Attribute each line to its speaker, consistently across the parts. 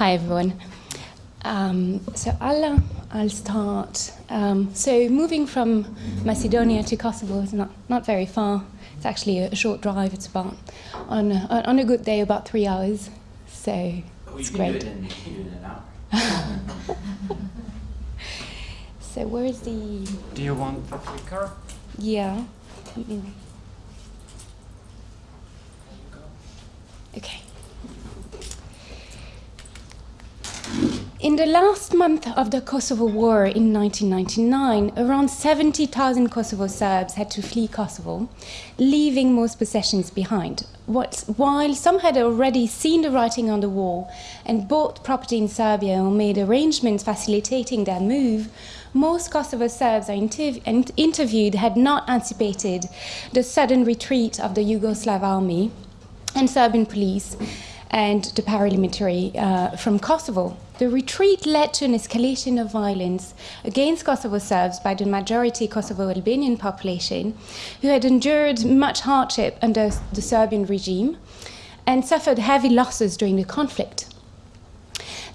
Speaker 1: Hi, everyone. Um, so I'll, I'll start. Um, so moving from Macedonia to Kosovo is not, not very far. It's actually a, a short drive. It's about, on a, on a good day, about three hours. So
Speaker 2: well,
Speaker 1: it's
Speaker 2: you
Speaker 1: great.
Speaker 2: It in, you can do it in an hour.
Speaker 1: so where is the...
Speaker 3: Do you want the clicker?
Speaker 1: Yeah. Let me- Okay. In the last month of the Kosovo War in 1999, around 70,000 Kosovo Serbs had to flee Kosovo, leaving most possessions behind. While some had already seen the writing on the wall and bought property in Serbia or made arrangements facilitating their move, most Kosovo Serbs I interv- interviewed had not anticipated the sudden retreat of the Yugoslav army and Serbian police and the paramilitary uh, from Kosovo. The retreat led to an escalation of violence against Kosovo Serbs by the majority Kosovo Albanian population, who had endured much hardship under the Serbian regime and suffered heavy losses during the conflict.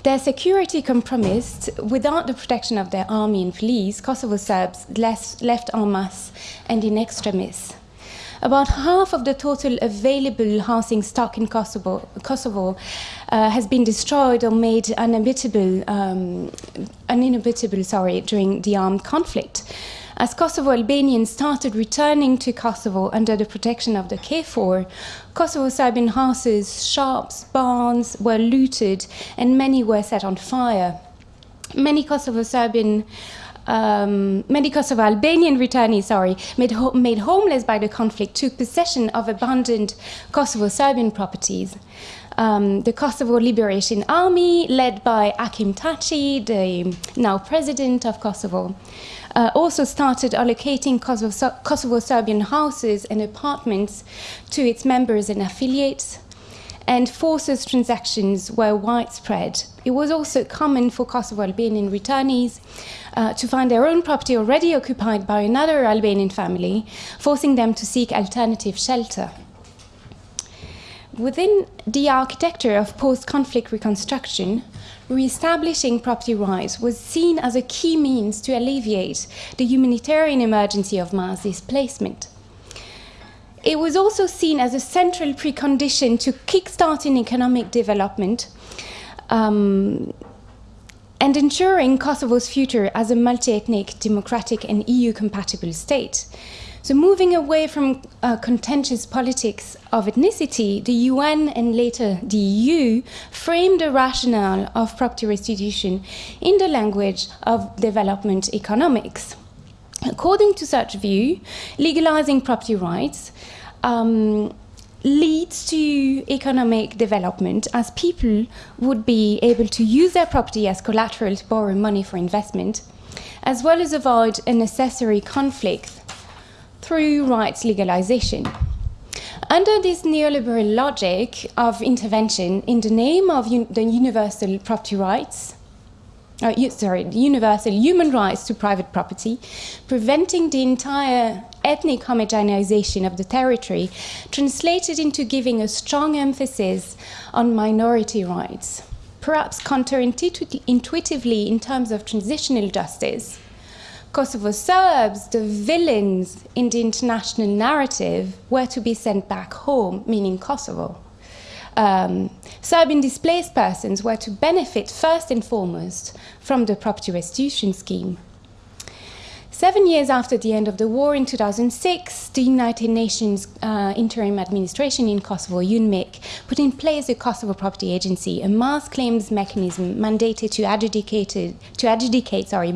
Speaker 1: Their security compromised, without the protection of their army and police, Kosovo Serbs left, left en masse and in extremis. About half of the total available housing stock in Kosovo, Kosovo uh, has been destroyed or made uninhabitable, um, uninhabitable sorry, during the armed conflict. As Kosovo Albanians started returning to Kosovo under the protection of the KFOR, Kosovo Serbian houses, shops, barns were looted and many were set on fire. Many Kosovo Serbian um, many Kosovo Albanian returnees, sorry, made, ho- made homeless by the conflict, took possession of abandoned Kosovo Serbian properties. Um, the Kosovo Liberation Army, led by Hashim Thaçi, the now president of Kosovo, uh, also started allocating Kosovo, Kosovo Serbian houses and apartments to its members and affiliates and forces transactions were widespread. It was also common for Kosovo Albanian returnees uh, to find their own property already occupied by another Albanian family, forcing them to seek alternative shelter. Within the architecture of post conflict reconstruction, re-establishing property rights was seen as a key means to alleviate the humanitarian emergency of mass displacement. It was also seen as a central precondition to kickstarting economic development um, and ensuring Kosovo's future as a multi ethnic, democratic, and EU compatible state. So, moving away from uh, contentious politics of ethnicity, the UN and later the EU framed the rationale of property restitution in the language of development economics. According to such view, legalizing property rights um, leads to economic development as people would be able to use their property as collateral to borrow money for investment, as well as avoid unnecessary conflict through rights legalization. Under this neoliberal logic of intervention in the name of un- the universal property rights, uh, sorry, universal human rights to private property, preventing the entire ethnic homogenization of the territory, translated into giving a strong emphasis on minority rights. Perhaps counterintuitively, in terms of transitional justice, Kosovo Serbs, the villains in the international narrative, were to be sent back home, meaning Kosovo um, Serbian displaced persons were to benefit first and foremost from the property restitution scheme. Seven years after the end of the war in 2006, the United Nations uh, Interim Administration in Kosovo, UNMIK, put in place the Kosovo Property Agency, a mass claims mechanism mandated to adjudicate, to adjudicate sorry,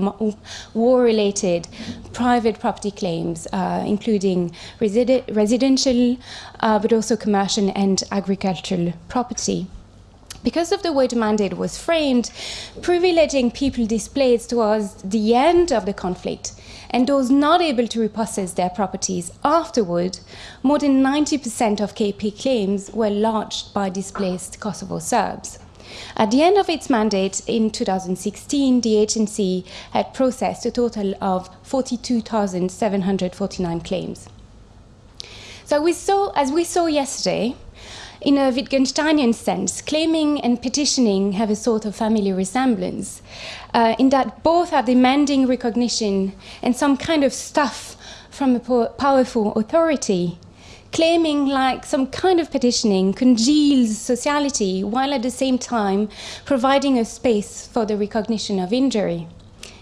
Speaker 1: war-related private property claims, uh, including residi- residential, uh, but also commercial and agricultural property. Because of the way the mandate was framed, privileging people displaced towards the end of the conflict and those not able to repossess their properties afterward, more than 90% of KP claims were lodged by displaced Kosovo Serbs. At the end of its mandate in 2016, the agency had processed a total of 42,749 claims. So we saw, as we saw yesterday, in a Wittgensteinian sense, claiming and petitioning have a sort of family resemblance, uh, in that both are demanding recognition and some kind of stuff from a powerful authority. Claiming, like some kind of petitioning, congeals sociality while at the same time providing a space for the recognition of injury.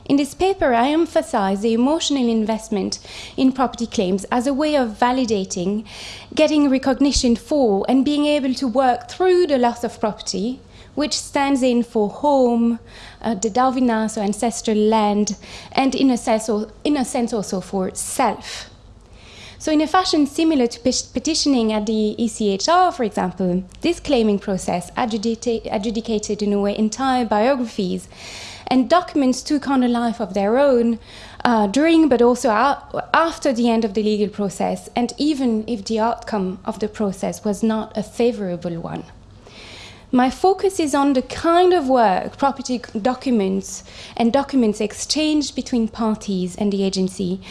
Speaker 1: In this paper, I emphasize the emotional investment in property claims as a way of validating, getting recognition for, and being able to work through the loss of property, which stands in for home, uh, the dedovina, so ancestral land, and in a, sense, in a sense also for self. So in a fashion similar to petitioning at the ECHR, for example, this claiming process adjudicated in a way entire biographies and documents took on a life of their own uh, during but also after the end of the legal process, and even if the outcome of the process was not a favorable one. My focus is on the kind of work property documents and documents exchanged between parties and the agency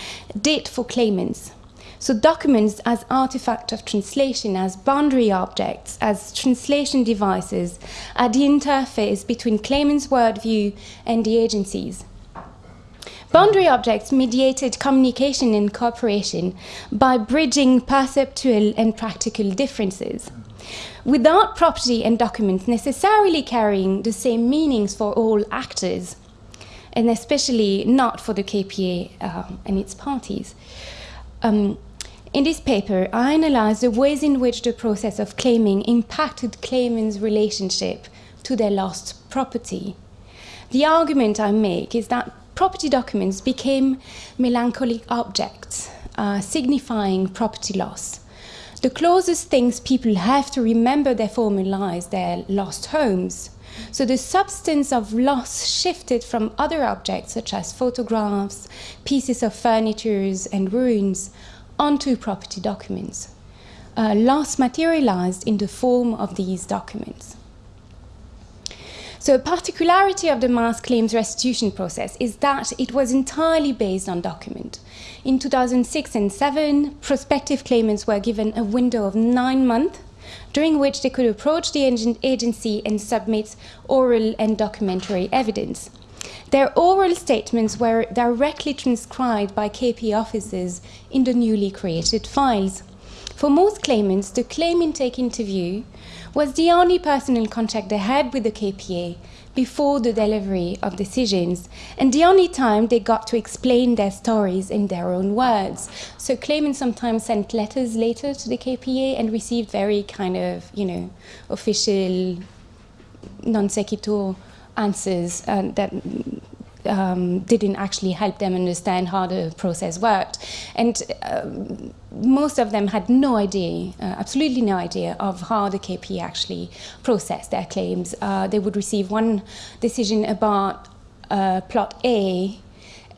Speaker 1: did for claimants. So documents as artifact of translation, as boundary objects, as translation devices, are the interface between claimant's worldview and the agencies. Boundary objects mediated communication and cooperation by bridging perceptual and practical differences. Without property and documents necessarily carrying the same meanings for all actors, and especially not for the KPA uh, and its parties. Um, in this paper, I analyze the ways in which the process of claiming impacted claimants' relationship to their lost property. The argument I make is that property documents became melancholic objects, uh, signifying property loss. The closest things people have to remember their former lives, their lost homes. So the substance of loss shifted from other objects such as photographs, pieces of furniture and ruins onto property documents. Uh, loss materialized in the form of these documents. So a particularity of the mass claims restitution process is that it was entirely based on document. In 2006 and 7, prospective claimants were given a window of nine months during which they could approach the agency and submit oral and documentary evidence. Their oral statements were directly transcribed by KP officers in the newly created files. For most claimants, the claim intake interview was the only personal contact they had with the KPA before the delivery of decisions, and the only time they got to explain their stories in their own words. So claimants sometimes sent letters later to the KPA and received very kind of, you know, official non sequitur answers uh, that um, didn't actually help them understand how the process worked. And uh, most of them had no idea, uh, absolutely no idea, of how the KP actually processed their claims. Uh, they would receive one decision about uh, plot A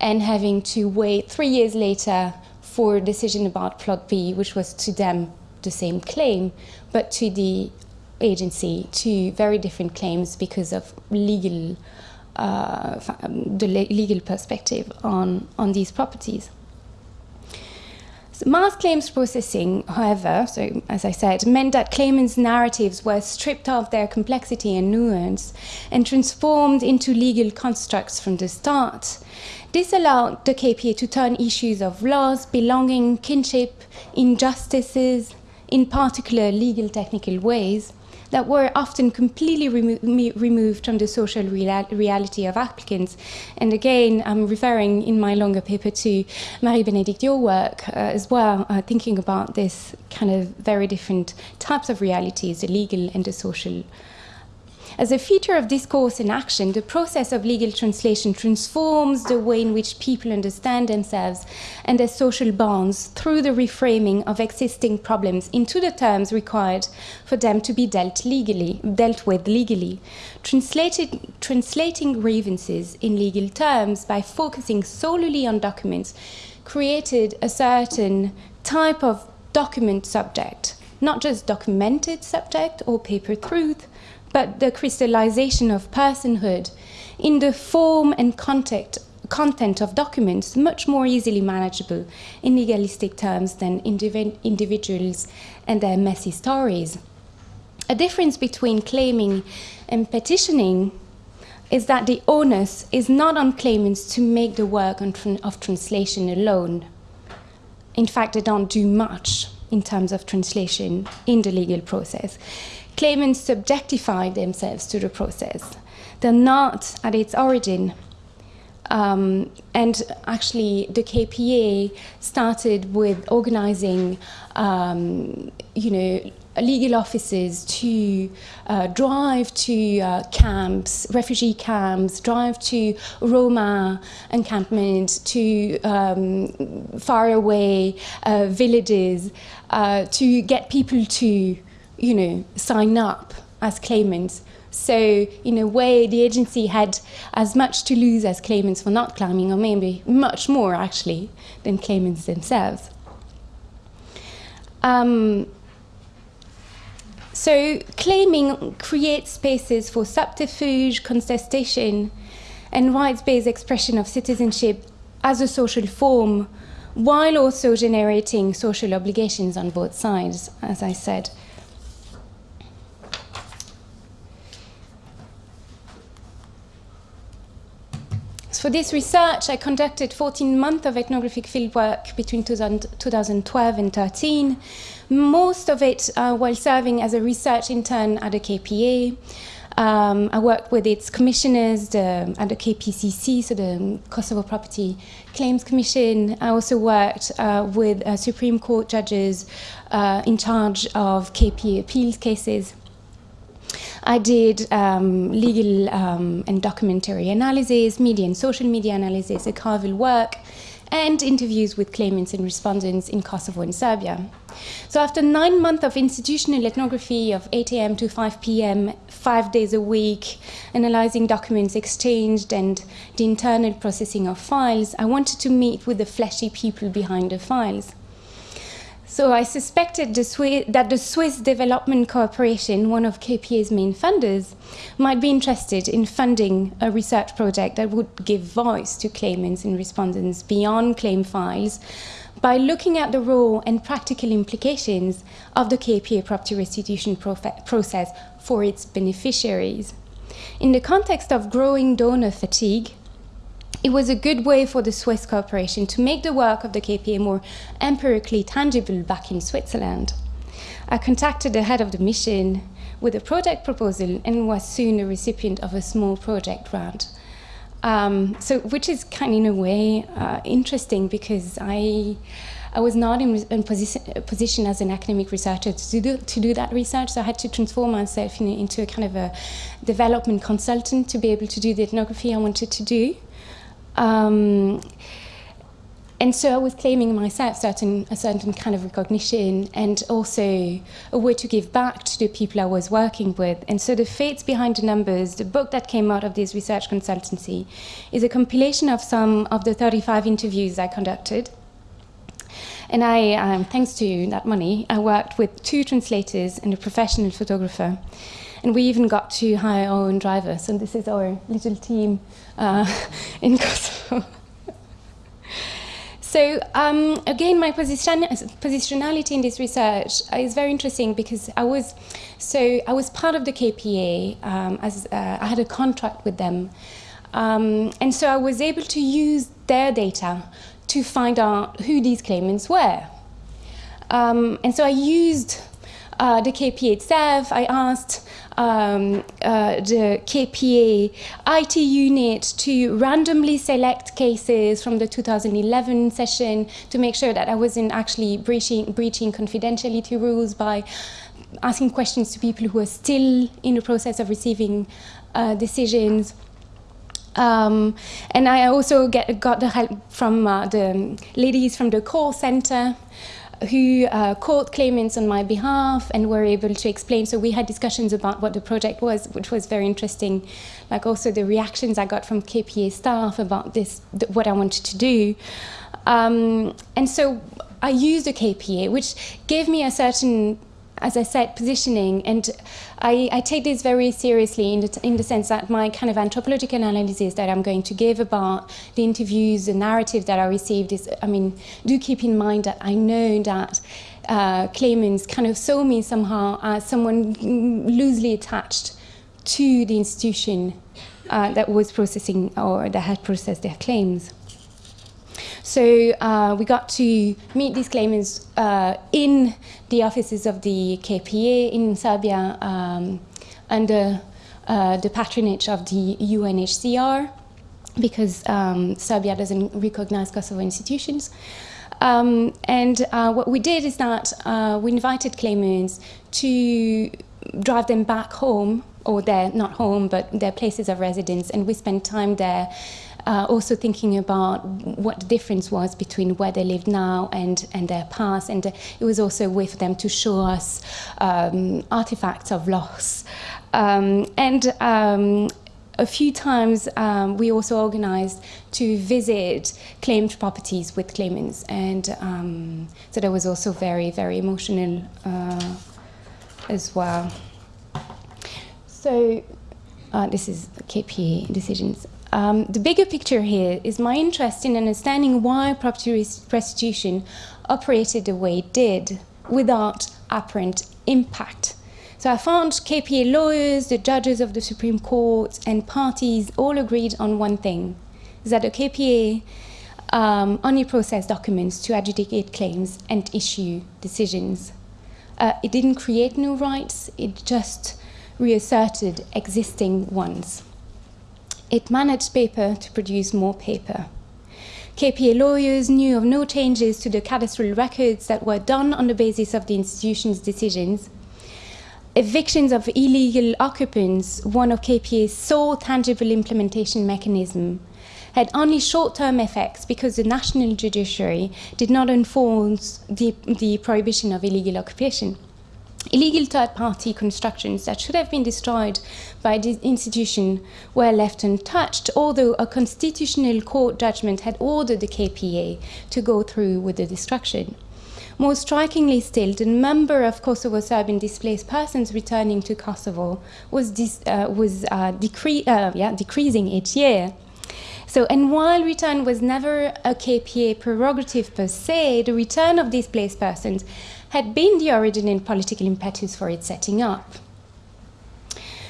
Speaker 1: and having to wait three years later for a decision about plot B, which was to them the same claim, but to the agency to very different claims because of legal, uh, the legal perspective on, on these properties. Mass claims processing, however, so as I said, meant that claimants' narratives were stripped of their complexity and nuance and transformed into legal constructs from the start. This allowed the KPA to turn issues of loss, belonging, kinship, injustices, in particular legal technical ways, that were often completely remo removed from the social real reality of applicants. And again, I'm referring in my longer paper to Marie-Bénédicte, your work uh, as well, uh, thinking about this kind of very different types of realities, the legal and the social as a feature of discourse and action, the process of legal translation transforms the way in which people understand themselves and their social bonds through the reframing of existing problems into the terms required for them to be dealt legally, dealt with legally. Translated, translating grievances in legal terms by focusing solely on documents created a certain type of document subject, not just documented subject or paper truth, but the crystallization of personhood in the form and content, content of documents much more easily manageable in legalistic terms than indiv individuals and their messy stories. A difference between claiming and petitioning is that the onus is not on claimants to make the work of translation alone. In fact, they don't do much in terms of translation in the legal process. Claimants subjectify themselves to the process. They're not, at its origin, um, and actually, the KPA started with organizing, um, you know, legal offices to uh, drive to uh, camps, refugee camps, drive to Roma encampments, to um, faraway uh, villages, uh, to get people to, you know, sign up as claimants. So, in a way, the agency had as much to lose as claimants for not claiming, or maybe much more actually, than claimants themselves. Um, so claiming creates spaces for subterfuge, contestation, and rights-based expression of citizenship as a social form, while also generating social obligations on both sides, as I said. For this research, I conducted 14 months of ethnographic fieldwork between 2012 and 13, most of it uh, while serving as a research intern at the KPA. Um, I worked with its commissioners the, at the KPCC, so the Kosovo Property Claims Commission. I also worked uh, with uh, Supreme Court judges uh, in charge of KPA appeals cases. I did um, legal um, and documentary analysis, media and social media analysis, archival work, and interviews with claimants and respondents in Kosovo and Serbia. So after nine months of institutional ethnography of 8 a.m. to 5 p.m., five days a week, analyzing documents exchanged and the internal processing of files, I wanted to meet with the fleshy people behind the files. So I suspected the that the Swiss Development Cooperation, one of KPA's main funders, might be interested in funding a research project that would give voice to claimants and respondents beyond claim files by looking at the role and practical implications of the KPA property restitution process for its beneficiaries. In the context of growing donor fatigue, it was a good way for the Swiss cooperation to make the work of the KPA more empirically tangible back in Switzerland. I contacted the head of the mission with a project proposal and was soon a recipient of a small project grant. Um, so, which is kind of in a way uh, interesting because I, I was not in, in position, position, as an academic researcher to do, to do that research, so I had to transform myself in, into a kind of a development consultant to be able to do the ethnography I wanted to do. Um, and so I was claiming myself certain, a certain kind of recognition and also a way to give back to the people I was working with. And so the Fates Behind the Numbers, the book that came out of this research consultancy, is a compilation of some of the 35 interviews I conducted. And I, um, thanks to that money, I worked with two translators and a professional photographer. And we even got to hire our own driver. So this is our little team uh, in Kosovo. So um, again, my position, positionality in this research is very interesting because I was so I was part of the KPA um, as uh, I had a contract with them, um, and so I was able to use their data to find out who these claimants were, um, and so I used uh, the KPA itself. I asked um, uh, the KPA IT unit to randomly select cases from the 2011 session to make sure that I wasn't actually breaching, breaching confidentiality rules by asking questions to people who are still in the process of receiving uh, decisions. Um, and I also get, got the help from uh, the ladies from the call center who uh, called claimants on my behalf and were able to explain. So we had discussions about what the project was, which was very interesting. Like also the reactions I got from KPA staff about this, what I wanted to do. Um, and so I used a KPA, which gave me a certain as I said, positioning. And I, I, take this very seriously in the, in the sense that my kind of anthropological analysis that I'm going to give about the interviews, the narrative that I received is, I mean, do keep in mind that I know that uh, claimants kind of saw me somehow as someone loosely attached to the institution uh, that was processing or that had processed their claims. So uh, we got to meet these claimants uh, in the offices of the KPA in Serbia um, under uh, the patronage of the UNHCR because um, Serbia doesn't recognize Kosovo institutions. Um, and uh, what we did is that uh, we invited claimants to drive them back home, or their, not home, but their places of residence, and we spent time there uh, also thinking about what the difference was between where they live now and, and their past. And uh, it was also a way for them to show us um, artifacts of loss. Um, and um, a few times um, we also organized to visit claimed properties with claimants and um, so that was also very very emotional uh, as well so uh, this is KPA decisions um, the bigger picture here is my interest in understanding why property restitution operated the way it did without apparent impact so I found KPA lawyers, the judges of the Supreme Court, and parties all agreed on one thing, is that the KPA um, only processed documents to adjudicate claims and issue decisions. Uh, it didn't create new rights, it just reasserted existing ones. It managed paper to produce more paper. KPA lawyers knew of no changes to the cadastral records that were done on the basis of the institution's decisions, evictions of illegal occupants, one of KPA's sole tangible implementation mechanism, had only short-term effects because the national judiciary did not enforce the, the prohibition of illegal occupation. Illegal third-party constructions that should have been destroyed by the institution were left untouched, although a constitutional court judgment had ordered the KPA to go through with the destruction. More strikingly still, the number of Kosovo Serbian displaced persons returning to Kosovo was, uh, was uh, decre uh, yeah, decreasing each year. So, and while return was never a KPA prerogative per se, the return of displaced persons had been the original political impetus for its setting up.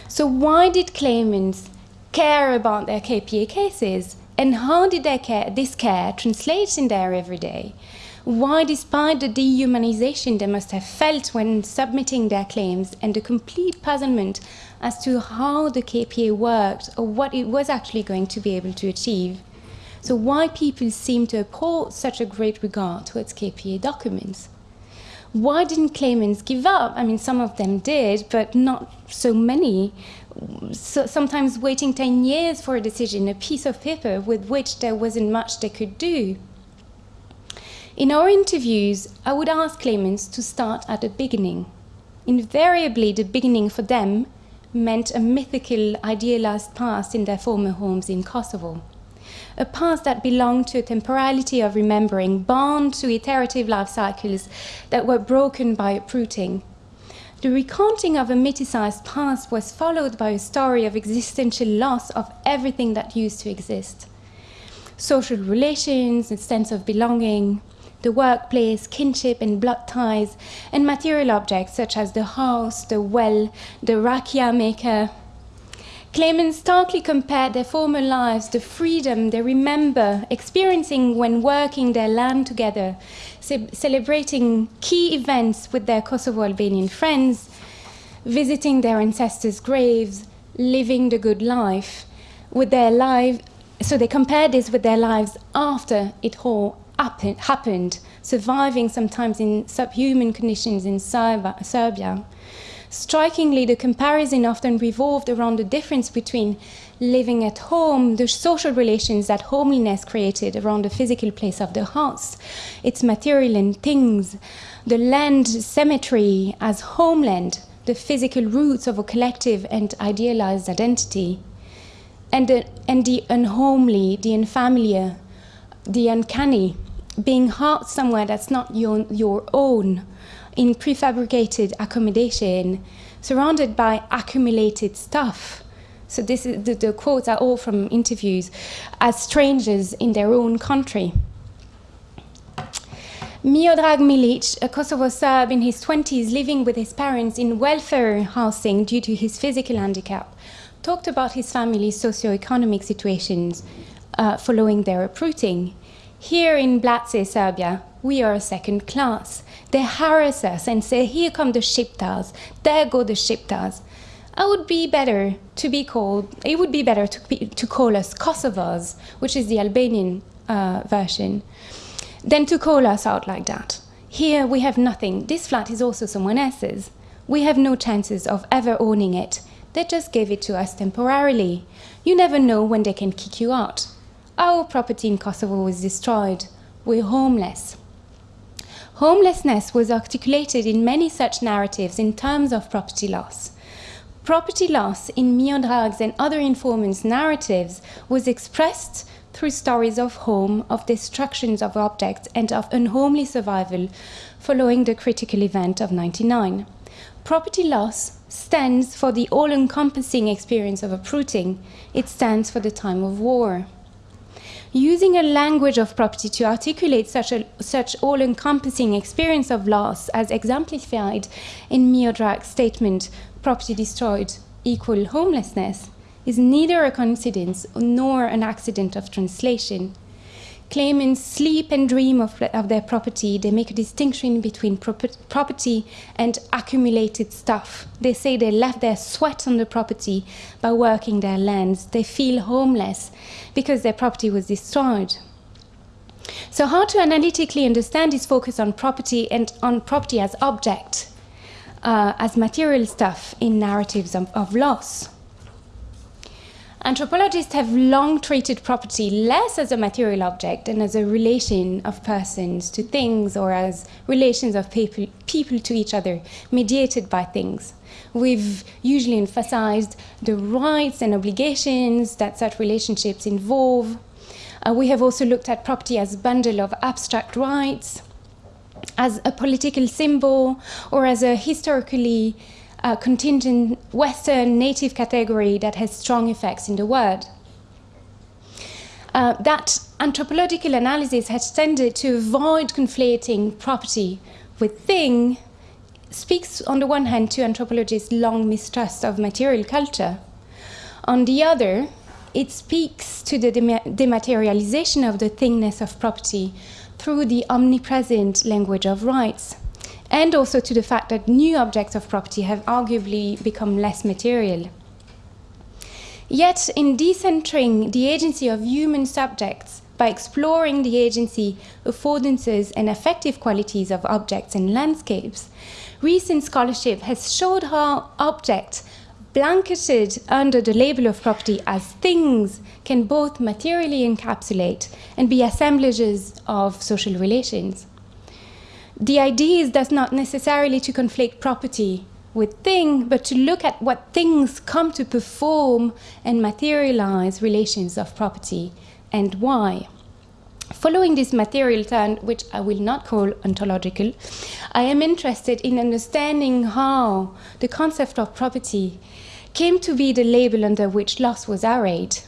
Speaker 1: So why did claimants care about their KPA cases? And how did care, this care translate in their everyday? why, despite the dehumanization they must have felt when submitting their claims and the complete puzzlement as to how the KPA worked or what it was actually going to be able to achieve. So why people seem to uphold such a great regard towards KPA documents. Why didn't claimants give up? I mean, some of them did, but not so many. So sometimes waiting 10 years for a decision, a piece of paper with which there wasn't much they could do. In our interviews, I would ask claimants to start at the beginning. Invariably, the beginning for them meant a mythical, idealized past in their former homes in Kosovo. A past that belonged to a temporality of remembering, bound to iterative life cycles that were broken by uprooting. The recounting of a mythicized past was followed by a story of existential loss of everything that used to exist. Social relations, a sense of belonging, the workplace, kinship and blood ties, and material objects such as the house, the well, the rakia maker. Claimants starkly compared their former lives, the freedom they remember experiencing when working their land together, ce celebrating key events with their Kosovo Albanian friends, visiting their ancestors' graves, living the good life, with their life. So they compared this with their lives after it all happened, surviving sometimes in subhuman conditions in Serbia. Strikingly, the comparison often revolved around the difference between living at home, the social relations that homeliness created around the physical place of the house, its material and things, the land cemetery as homeland, the physical roots of a collective and idealized identity, and the, and the unhomely, the unfamiliar, the uncanny, being housed somewhere that's not your, your own, in prefabricated accommodation, surrounded by accumulated stuff. So this is, the, the quotes are all from interviews, as strangers in their own country. Miodrag Milic, a Kosovo Serb in his 20s living with his parents in welfare housing due to his physical handicap, talked about his family's socio-economic situations uh, following their uprooting. Here in Blace, Serbia, we are second class. They harass us and say, here come the Shiptars, there go the Shiptars. I would be better to be called, it would be better to, be, to call us Kosovars, which is the Albanian uh, version, than to call us out like that. Here we have nothing. This flat is also someone else's. We have no chances of ever owning it. They just gave it to us temporarily. You never know when they can kick you out. Our property in Kosovo was destroyed. We're homeless. Homelessness was articulated in many such narratives in terms of property loss. Property loss in Miodrag's and other informants' narratives was expressed through stories of home, of destructions of objects, and of unhomely survival following the critical event of 99. Property loss stands for the all-encompassing experience of uprooting. It stands for the time of war using a language of property to articulate such, a, such all-encompassing experience of loss as exemplified in Miodrag's statement, property destroyed equal homelessness, is neither a coincidence nor an accident of translation claimants sleep and dream of, of their property. They make a distinction between property and accumulated stuff. They say they left their sweat on the property by working their lands. They feel homeless because their property was destroyed. So how to analytically understand this focus on property and on property as object, uh, as material stuff in narratives of, of loss? Anthropologists have long treated property less as a material object and as a relation of persons to things or as relations of people, people to each other, mediated by things. We've usually emphasized the rights and obligations that such relationships involve. Uh, we have also looked at property as a bundle of abstract rights, as a political symbol, or as a historically a contingent Western native category that has strong effects in the world. Uh, that anthropological analysis has tended to avoid conflating property with thing speaks on the one hand to anthropologists' long mistrust of material culture. On the other, it speaks to the dematerialization of the thingness of property through the omnipresent language of rights and also to the fact that new objects of property have arguably become less material. Yet, in decentering the agency of human subjects by exploring the agency, affordances, and affective qualities of objects and landscapes, recent scholarship has showed how objects blanketed under the label of property as things can both materially encapsulate and be assemblages of social relations. The idea is thus not necessarily to conflate property with thing, but to look at what things come to perform and materialize relations of property and why. Following this material turn, which I will not call ontological, I am interested in understanding how the concept of property came to be the label under which loss was arrayed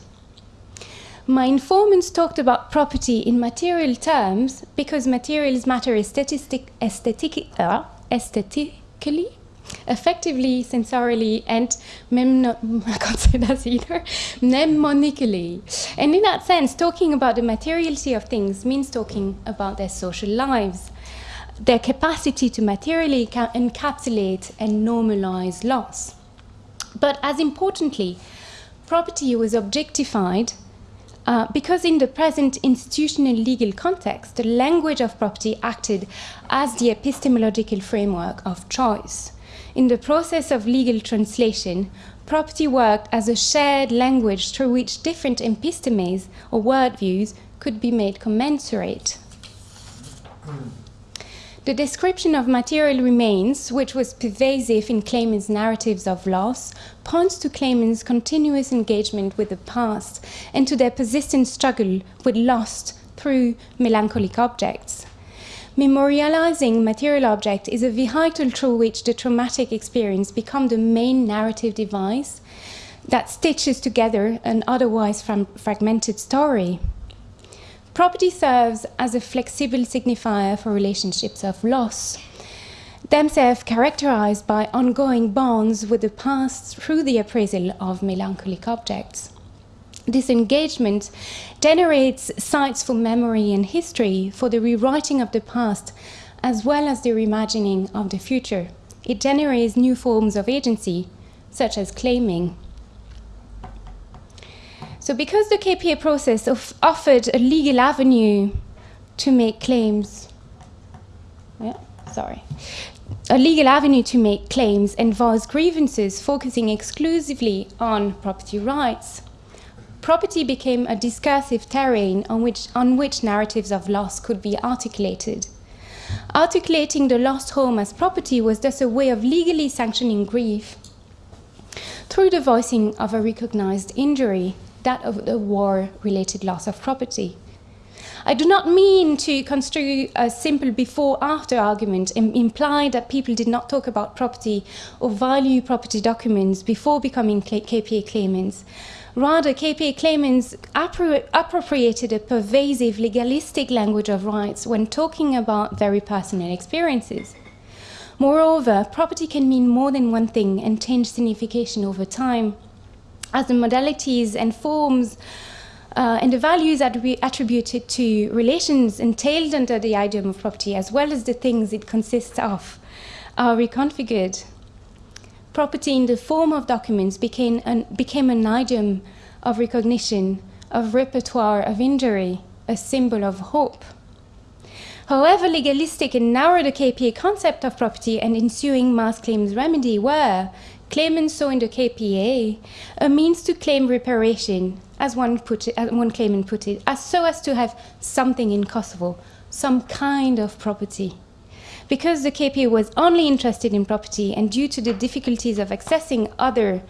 Speaker 1: my informants talked about property in material terms because materials matter aesthetic, aesthetic, uh, aesthetically, effectively, sensorily, and I can't say that either, mnemonically. And in that sense, talking about the materiality of things means talking about their social lives, their capacity to materially encapsulate and normalize loss. But as importantly, property was objectified uh, because in the present institutional legal context, the language of property acted as the epistemological framework of choice. In the process of legal translation, property worked as a shared language through which different epistemes or worldviews could be made commensurate. The description of material remains, which was pervasive in claimants' narratives of loss, points to claimants' continuous engagement with the past and to their persistent struggle with loss through melancholic objects. Memorializing material object is a vehicle through which the traumatic experience becomes the main narrative device that stitches together an otherwise fragmented story. Property serves as a flexible signifier for relationships of loss, themselves characterized by ongoing bonds with the past through the appraisal of melancholic objects. This engagement generates sites for memory and history, for the rewriting of the past, as well as the reimagining of the future. It generates new forms of agency, such as claiming. So because the KPA process of offered a legal avenue to make claims, yeah, sorry, a legal avenue to make claims involves grievances focusing exclusively on property rights. Property became a discursive terrain on which, on which narratives of loss could be articulated. Articulating the lost home as property was thus a way of legally sanctioning grief through the voicing of a recognized injury that of the war-related loss of property. I do not mean to construe a simple before-after argument and imply that people did not talk about property or value property documents before becoming KPA claimants. Rather, KPA claimants appro appropriated a pervasive legalistic language of rights when talking about very personal experiences. Moreover, property can mean more than one thing and change signification over time as the modalities and forms uh, and the values that we attributed to relations entailed under the idiom of property, as well as the things it consists of, are reconfigured. Property in the form of documents became an, became an idiom of recognition, of repertoire of injury, a symbol of hope. However legalistic and narrow the KPA concept of property and ensuing mass claims remedy were, Claimants saw in the KPA a means to claim reparation, as one, put it, as one claimant put it, as so as to have something in Kosovo, some kind of property. Because the KPA was only interested in property and due to the difficulties of accessing other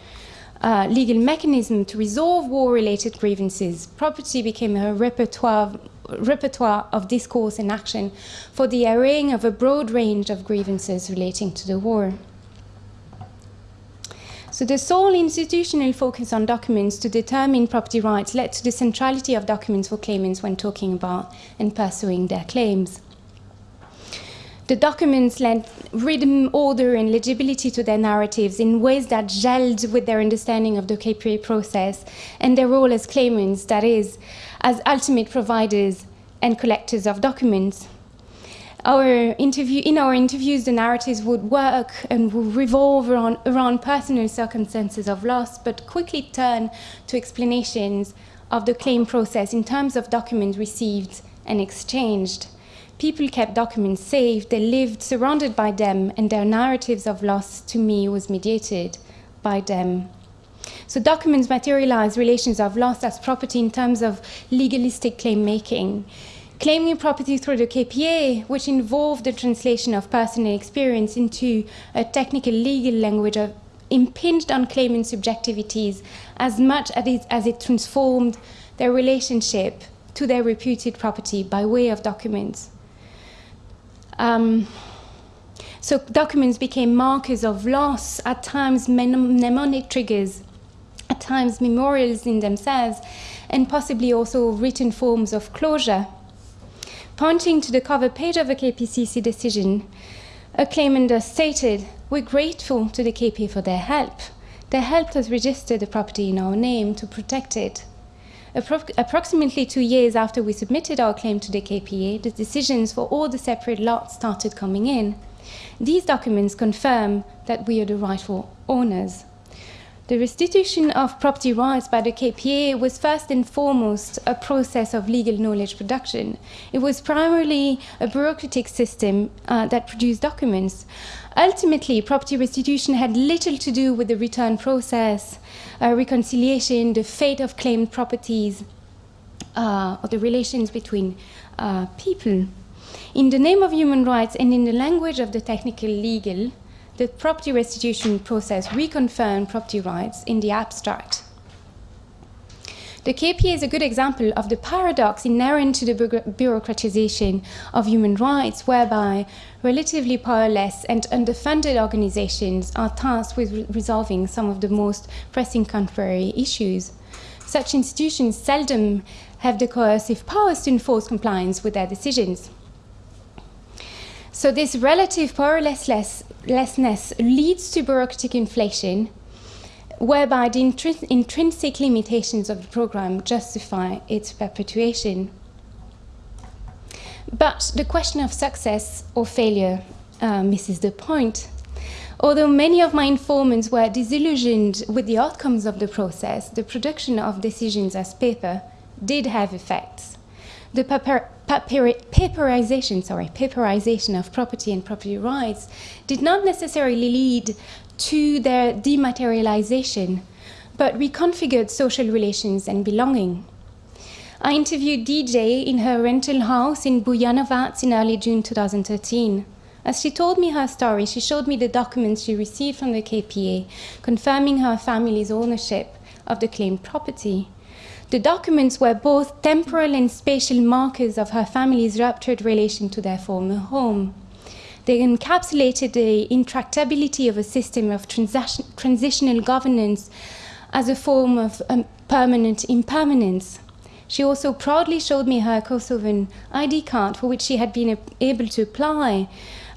Speaker 1: uh, legal mechanism to resolve war-related grievances, property became a repertoire, repertoire of discourse and action for the arraying of a broad range of grievances relating to the war. So the sole institutional focus on documents to determine property rights led to the centrality of documents for claimants when talking about and pursuing their claims. The documents lent rhythm, order, and legibility to their narratives in ways that gelled with their understanding of the KPA process and their role as claimants, that is, as ultimate providers and collectors of documents our interview, in our interviews, the narratives would work and would revolve around, around personal circumstances of loss, but quickly turn to explanations of the claim process in terms of documents received and exchanged. People kept documents safe, they lived surrounded by them, and their narratives of loss to me was mediated by them. So documents materialize relations of loss as property in terms of legalistic claim making claiming property through the KPA, which involved the translation of personal experience into a technical legal language of impinged on claimant subjectivities as much as it, as it transformed their relationship to their reputed property by way of documents. Um, so documents became markers of loss, at times mnemonic triggers, at times memorials in themselves, and possibly also written forms of closure Pointing to the cover page of a KPCC decision, a claimant stated, we're grateful to the KP for their help. They helped us register the property in our name to protect it. Appro approximately two years after we submitted our claim to the KPA, the decisions for all the separate lots started coming in. These documents confirm that we are the rightful owners. The restitution of property rights by the KPA was first and foremost a process of legal knowledge production. It was primarily a bureaucratic system uh, that produced documents. Ultimately, property restitution had little to do with the return process, uh, reconciliation, the fate of claimed properties, uh, or the relations between uh, people. In the name of human rights and in the language of the technical legal, the property restitution process reconfirmed property rights in the abstract. The KPA is a good example of the paradox inherent to the bureaucratization of human rights, whereby relatively powerless and underfunded organizations are tasked with re resolving some of the most pressing contemporary issues. Such institutions seldom have the coercive powers to enforce compliance with their decisions. So this relative powerlessness leads to bureaucratic inflation, whereby the intrinsic limitations of the program justify its perpetuation. But the question of success or failure uh, misses the point. Although many of my informants were disillusioned with the outcomes of the process, the production of decisions as paper did have effects. The paper, paper, paperization, sorry, paperization of property and property rights did not necessarily lead to their dematerialization, but reconfigured social relations and belonging. I interviewed DJ in her rental house in Bujanovac in early June 2013. As she told me her story, she showed me the documents she received from the KPA, confirming her family's ownership of the claimed property. The documents were both temporal and spatial markers of her family's ruptured relation to their former home. They encapsulated the intractability of a system of transitional governance as a form of um, permanent impermanence. She also proudly showed me her Kosovan ID card for which she had been able to apply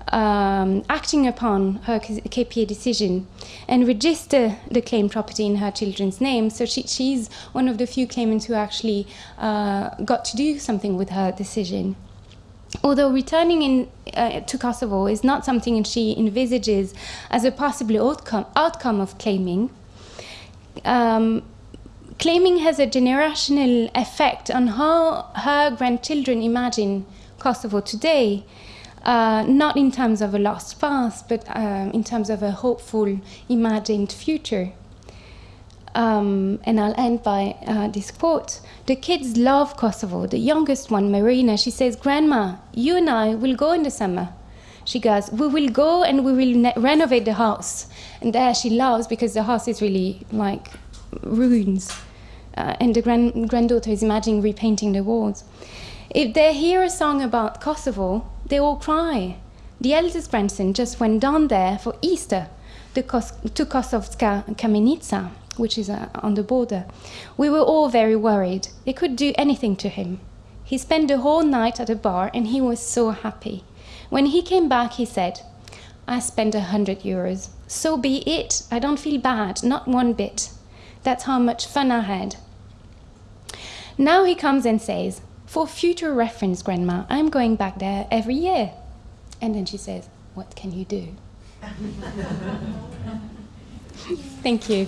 Speaker 1: um, acting upon her KPA decision and register the claim property in her children's name. So she, she's one of the few claimants who actually uh, got to do something with her decision. Although returning in, uh, to Kosovo is not something she envisages as a possible outcome, outcome of claiming, um, claiming has a generational effect on how her grandchildren imagine Kosovo today uh, not in terms of a lost past, but um, in terms of a hopeful, imagined future. Um, and I'll end by uh, this quote. The kids love Kosovo. The youngest one, Marina, she says, Grandma, you and I will go in the summer. She goes, we will go and we will renovate the house. And there she loves because the house is really like ruins. Uh, and the grand granddaughter is imagining repainting the walls. If they hear a song about Kosovo, they all cry. The eldest grandson just went down there for Easter to, Kos to Kosovska Kamenica, which is uh, on the border. We were all very worried. They could do anything to him. He spent the whole night at a bar and he was so happy. When he came back, he said, I spent a hundred euros. So be it. I don't feel bad, not one bit. That's how much fun I had. Now he comes and says, for future reference, Grandma, I'm going back there every year. And then she says, What can you do? Thank you.